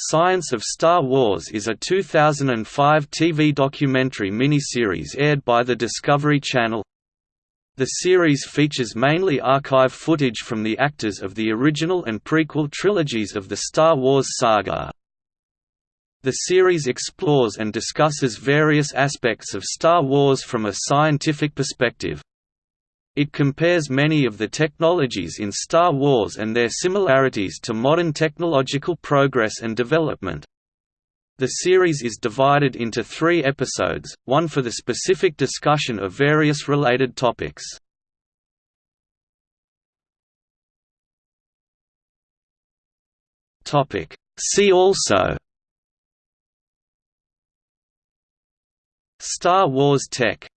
Science of Star Wars is a 2005 TV documentary miniseries aired by the Discovery Channel. The series features mainly archive footage from the actors of the original and prequel trilogies of the Star Wars saga. The series explores and discusses various aspects of Star Wars from a scientific perspective. It compares many of the technologies in Star Wars and their similarities to modern technological progress and development. The series is divided into three episodes, one for the specific discussion of various related topics. See also Star Wars Tech